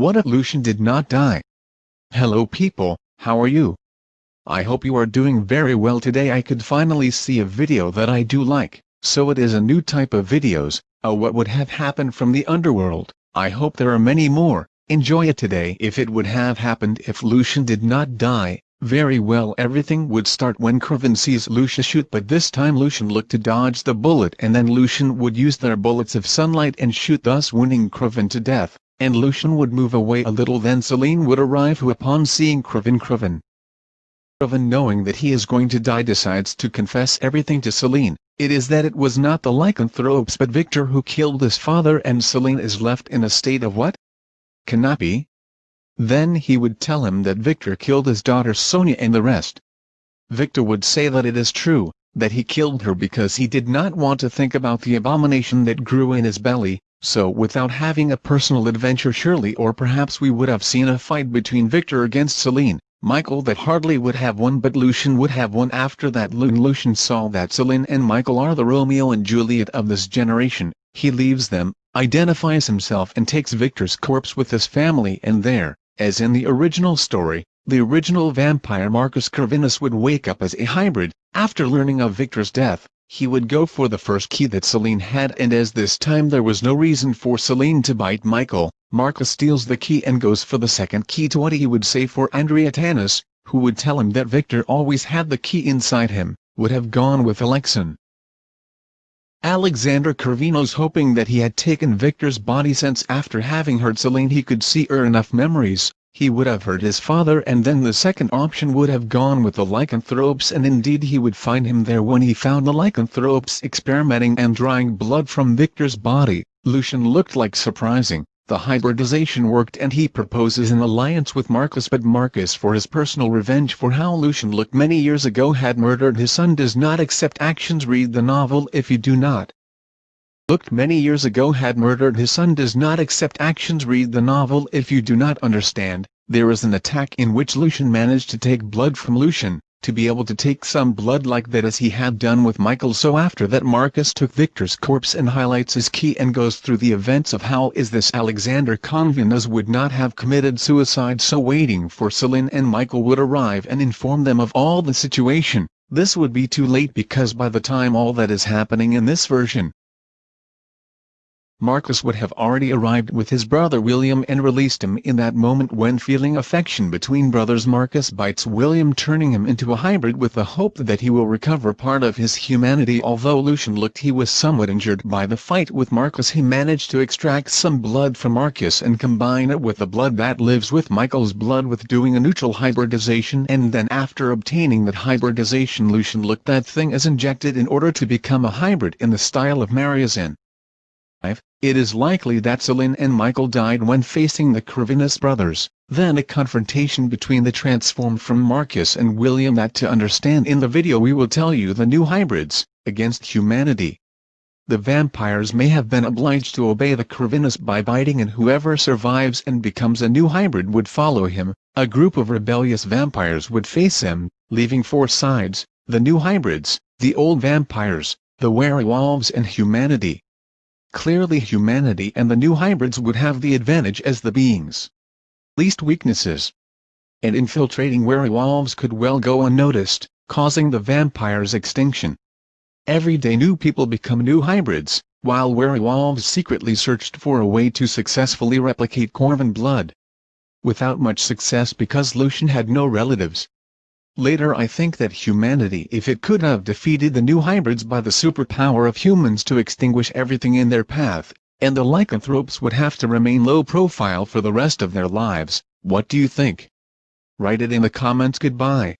What if Lucian did not die? Hello people, how are you? I hope you are doing very well. Today I could finally see a video that I do like, so it is a new type of videos, a what would have happened from the underworld, I hope there are many more, enjoy it today. If it would have happened if Lucian did not die, very well everything would start when Kraven sees Lucian shoot. But this time Lucian looked to dodge the bullet and then Lucian would use their bullets of sunlight and shoot thus wounding Kraven to death and Lucian would move away a little then Selene would arrive who upon seeing Kraven Kraven Kraven knowing that he is going to die decides to confess everything to Selene, it is that it was not the lycanthropes but Victor who killed his father and Selene is left in a state of what? Cannot be? Then he would tell him that Victor killed his daughter Sonia and the rest. Victor would say that it is true, that he killed her because he did not want to think about the abomination that grew in his belly, so without having a personal adventure surely or perhaps we would have seen a fight between Victor against Selene, Michael that hardly would have won but Lucian would have won. After that Lucian saw that Selene and Michael are the Romeo and Juliet of this generation, he leaves them, identifies himself and takes Victor's corpse with his family and there, as in the original story, the original vampire Marcus Corvinus would wake up as a hybrid, after learning of Victor's death, he would go for the first key that Selene had and as this time there was no reason for Selene to bite Michael, Marcus steals the key and goes for the second key to what he would say for Andrea Tanis, who would tell him that Victor always had the key inside him, would have gone with Alexon. Alexander Corvinus hoping that he had taken Victor's body since after having heard Selene he could see her enough memories, he would have hurt his father and then the second option would have gone with the lycanthropes and indeed he would find him there when he found the lycanthropes experimenting and drawing blood from Victor's body. Lucian looked like surprising, the hybridization worked and he proposes an alliance with Marcus but Marcus for his personal revenge for how Lucian looked many years ago had murdered his son does not accept actions. Read the novel if you do not looked many years ago had murdered. His son does not accept actions. Read the novel if you do not understand, there is an attack in which Lucian managed to take blood from Lucian, to be able to take some blood like that as he had done with Michael. So after that Marcus took Victor's corpse and highlights his key and goes through the events of how is this Alexander Corvinus would not have committed suicide. So waiting for Selene and Michael would arrive and inform them of all the situation, this would be too late because by the time all that is happening in this version, Marcus would have already arrived with his brother William and released him in that moment when feeling affection between brothers Marcus bites William turning him into a hybrid with the hope that he will recover part of his humanity although Lucian looked he was somewhat injured by the fight with Marcus he managed to extract some blood from Marcus and combine it with the blood that lives with Michael's blood with doing a neutral hybridization and then after obtaining that hybridization Lucian looked that thing as injected in order to become a hybrid in the style of Mariazin. It is likely that Selene and Michael died when facing the Corvinus brothers, then a confrontation between the transformed from Marcus and William that to understand in the video we will tell you the new hybrids, against humanity. The vampires may have been obliged to obey the Corvinus by biting and whoever survives and becomes a new hybrid would follow him, a group of rebellious vampires would face him, leaving four sides, the new hybrids, the old vampires, the werewolves and humanity. Clearly humanity and the new hybrids would have the advantage as the beings. Least weaknesses. And infiltrating werewolves could well go unnoticed, causing the vampire's extinction. Every day new people become new hybrids, while werewolves secretly searched for a way to successfully replicate Corvin blood. Without much success because Lucian had no relatives, Later I think that humanity if it could have defeated the new hybrids by the superpower of humans to extinguish everything in their path, and the lycanthropes would have to remain low profile for the rest of their lives, what do you think? Write it in the comments goodbye.